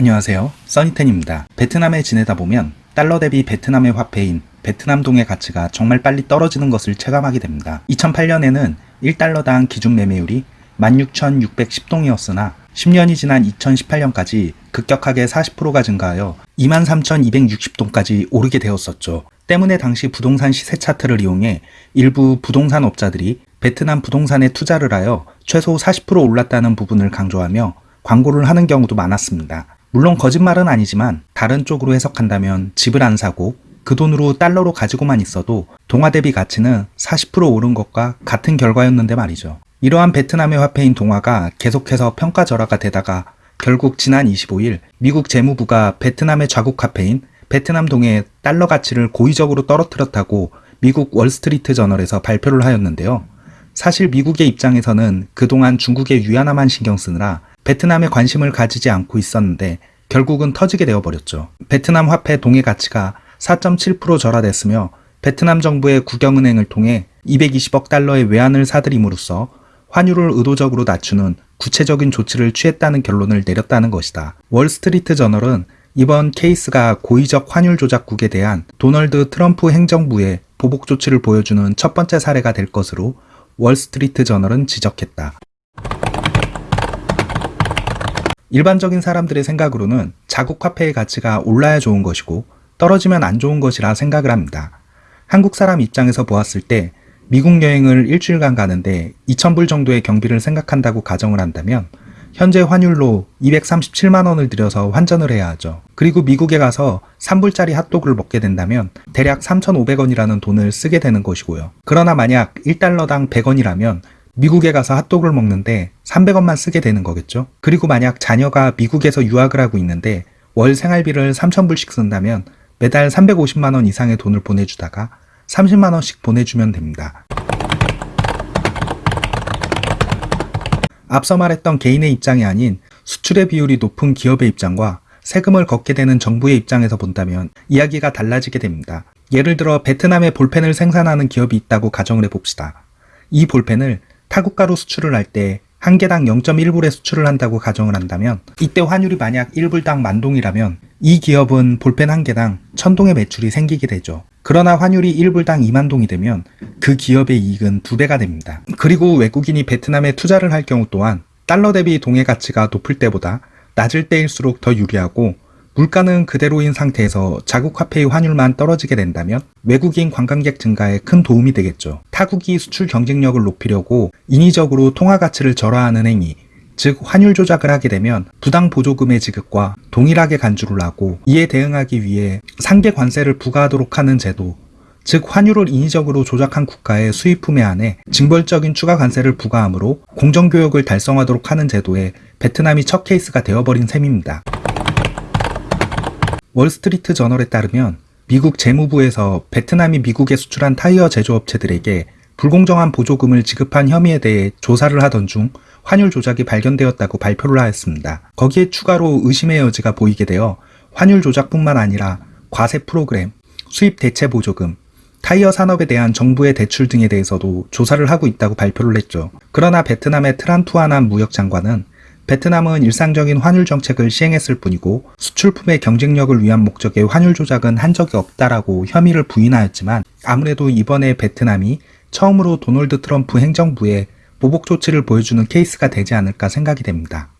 안녕하세요. 써니텐입니다. 베트남에 지내다 보면 달러 대비 베트남의 화폐인 베트남 동의 가치가 정말 빨리 떨어지는 것을 체감하게 됩니다. 2008년에는 1달러당 기준 매매율이 16,610동이었으나 10년이 지난 2018년까지 급격하게 40%가 증가하여 23,260동까지 오르게 되었었죠. 때문에 당시 부동산 시세 차트를 이용해 일부 부동산 업자들이 베트남 부동산에 투자를 하여 최소 40% 올랐다는 부분을 강조하며 광고를 하는 경우도 많았습니다. 물론 거짓말은 아니지만 다른 쪽으로 해석한다면 집을 안 사고 그 돈으로 달러로 가지고만 있어도 동화 대비 가치는 40% 오른 것과 같은 결과였는데 말이죠. 이러한 베트남의 화폐인 동화가 계속해서 평가 절하가 되다가 결국 지난 25일 미국 재무부가 베트남의 좌국 화폐인 베트남 동의 달러 가치를 고의적으로 떨어뜨렸다고 미국 월스트리트 저널에서 발표를 하였는데요. 사실 미국의 입장에서는 그동안 중국의 위안화만 신경 쓰느라 베트남에 관심을 가지지 않고 있었는데 결국은 터지게 되어버렸죠. 베트남 화폐 동의 가치가 4.7% 절하됐으며 베트남 정부의 국영은행을 통해 220억 달러의 외환을 사들임으로써 환율을 의도적으로 낮추는 구체적인 조치를 취했다는 결론을 내렸다는 것이다. 월스트리트 저널은 이번 케이스가 고의적 환율 조작국에 대한 도널드 트럼프 행정부의 보복 조치를 보여주는 첫 번째 사례가 될 것으로 월스트리트 저널은 지적했다. 일반적인 사람들의 생각으로는 자국 화폐의 가치가 올라야 좋은 것이고 떨어지면 안 좋은 것이라 생각을 합니다. 한국 사람 입장에서 보았을 때 미국 여행을 일주일간 가는데 2,000불 정도의 경비를 생각한다고 가정을 한다면 현재 환율로 237만 원을 들여서 환전을 해야 하죠. 그리고 미국에 가서 3불짜리 핫도그를 먹게 된다면 대략 3,500원이라는 돈을 쓰게 되는 것이고요. 그러나 만약 1달러당 100원이라면 미국에 가서 핫도그를 먹는데 300원만 쓰게 되는 거겠죠. 그리고 만약 자녀가 미국에서 유학을 하고 있는데 월 생활비를 3,000불씩 쓴다면 매달 350만원 이상의 돈을 보내주다가 30만원씩 보내주면 됩니다. 앞서 말했던 개인의 입장이 아닌 수출의 비율이 높은 기업의 입장과 세금을 걷게 되는 정부의 입장에서 본다면 이야기가 달라지게 됩니다. 예를 들어 베트남에 볼펜을 생산하는 기업이 있다고 가정을 해봅시다. 이 볼펜을 타국가로 수출을 할 때 한 개당 0.1불에 수출을 한다고 가정을 한다면 이때 환율이 만약 1불당 만동이라면 이 기업은 볼펜 한 개당 1000동의 매출이 생기게 되죠. 그러나 환율이 1불당 2만동이 되면 그 기업의 이익은 두배가 됩니다. 그리고 외국인이 베트남에 투자를 할 경우 또한 달러 대비 동의 가치가 높을 때보다 낮을 때일수록 더 유리하고 물가는 그대로인 상태에서 자국 화폐의 환율만 떨어지게 된다면 외국인 관광객 증가에 큰 도움이 되겠죠. 타국이 수출 경쟁력을 높이려고 인위적으로 통화 가치를 절하하는 행위, 즉 환율 조작을 하게 되면 부당 보조금의 지급과 동일하게 간주를 하고 이에 대응하기 위해 상계 관세를 부과하도록 하는 제도, 즉 환율을 인위적으로 조작한 국가의 수입품에 한해 징벌적인 추가 관세를 부과하므로 공정교역을 달성하도록 하는 제도에 베트남이 첫 케이스가 되어버린 셈입니다. 월스트리트 저널에 따르면 미국 재무부에서 베트남이 미국에 수출한 타이어 제조업체들에게 불공정한 보조금을 지급한 혐의에 대해 조사를 하던 중 환율 조작이 발견되었다고 발표를 하였습니다. 거기에 추가로 의심의 여지가 보이게 되어 환율 조작뿐만 아니라 과세 프로그램, 수입 대체 보조금, 타이어 산업에 대한 정부의 대출 등에 대해서도 조사를 하고 있다고 발표를 했죠. 그러나 베트남의 트란투아난 무역장관은 베트남은 일상적인 환율 정책을 시행했을 뿐이고 수출품의 경쟁력을 위한 목적의 환율 조작은 한 적이 없다라고 혐의를 부인하였지만 아무래도 이번에 베트남이 처음으로 도널드 트럼프 행정부에 보복 조치를 보여주는 케이스가 되지 않을까 생각이 됩니다.